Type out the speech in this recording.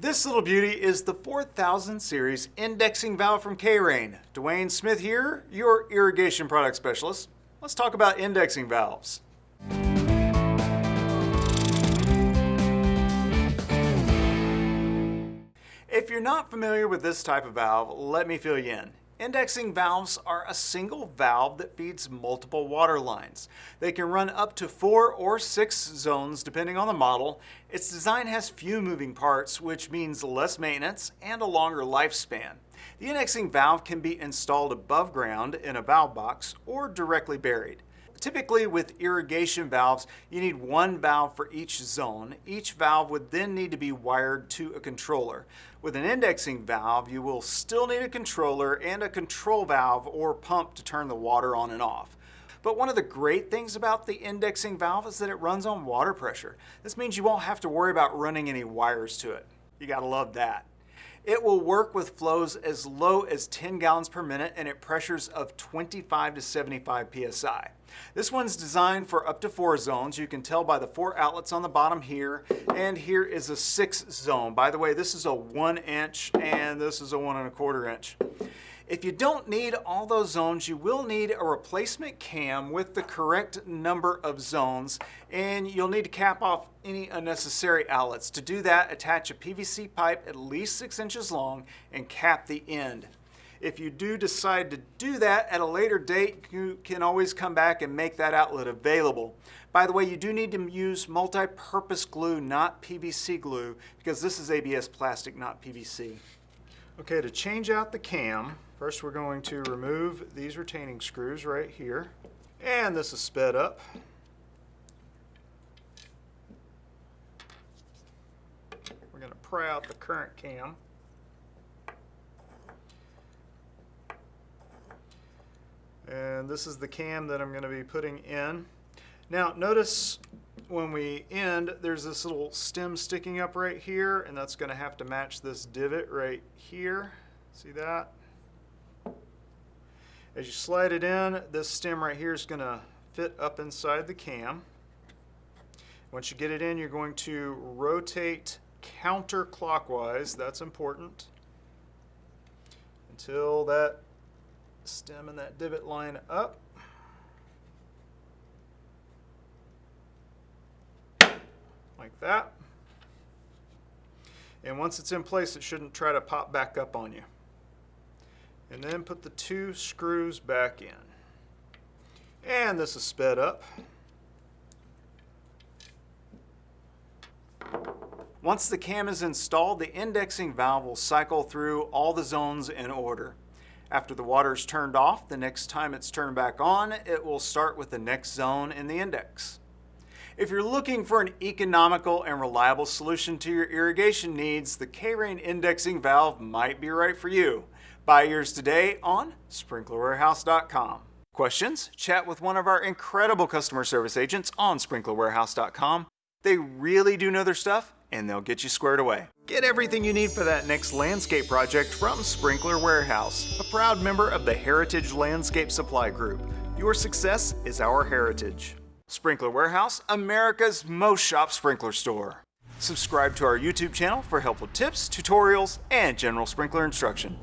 This little beauty is the 4000 series indexing valve from K-Rain. Dwayne Smith here, your irrigation product specialist. Let's talk about indexing valves. If you're not familiar with this type of valve, let me fill you in. Indexing valves are a single valve that feeds multiple water lines. They can run up to four or six zones depending on the model. Its design has few moving parts, which means less maintenance and a longer lifespan. The indexing valve can be installed above ground in a valve box or directly buried. Typically with irrigation valves, you need one valve for each zone. Each valve would then need to be wired to a controller. With an indexing valve, you will still need a controller and a control valve or pump to turn the water on and off. But one of the great things about the indexing valve is that it runs on water pressure. This means you won't have to worry about running any wires to it. You gotta love that. It will work with flows as low as 10 gallons per minute and at pressures of 25 to 75 psi. This one's designed for up to four zones. You can tell by the four outlets on the bottom here, and here is a six zone. By the way, this is a one inch and this is a one and a quarter inch. If you don't need all those zones, you will need a replacement cam with the correct number of zones, and you'll need to cap off any unnecessary outlets. To do that, attach a PVC pipe at least six inches long and cap the end. If you do decide to do that at a later date, you can always come back and make that outlet available. By the way, you do need to use multi-purpose glue, not PVC glue, because this is ABS plastic, not PVC. Okay, to change out the cam, First we're going to remove these retaining screws right here. And this is sped up. We're going to pry out the current cam. And this is the cam that I'm going to be putting in. Now notice when we end, there's this little stem sticking up right here, and that's going to have to match this divot right here. See that? As you slide it in, this stem right here is going to fit up inside the cam. Once you get it in, you're going to rotate counterclockwise. That's important. Until that stem and that divot line up. Like that. And once it's in place, it shouldn't try to pop back up on you and then put the two screws back in. And this is sped up. Once the cam is installed, the indexing valve will cycle through all the zones in order. After the water is turned off, the next time it's turned back on, it will start with the next zone in the index. If you're looking for an economical and reliable solution to your irrigation needs, the K-Rain indexing valve might be right for you. Buy yours today on sprinklerwarehouse.com. Questions? Chat with one of our incredible customer service agents on sprinklerwarehouse.com. They really do know their stuff and they'll get you squared away. Get everything you need for that next landscape project from Sprinkler Warehouse, a proud member of the Heritage Landscape Supply Group. Your success is our heritage. Sprinkler Warehouse, America's most shop sprinkler store. Subscribe to our YouTube channel for helpful tips, tutorials, and general sprinkler instruction.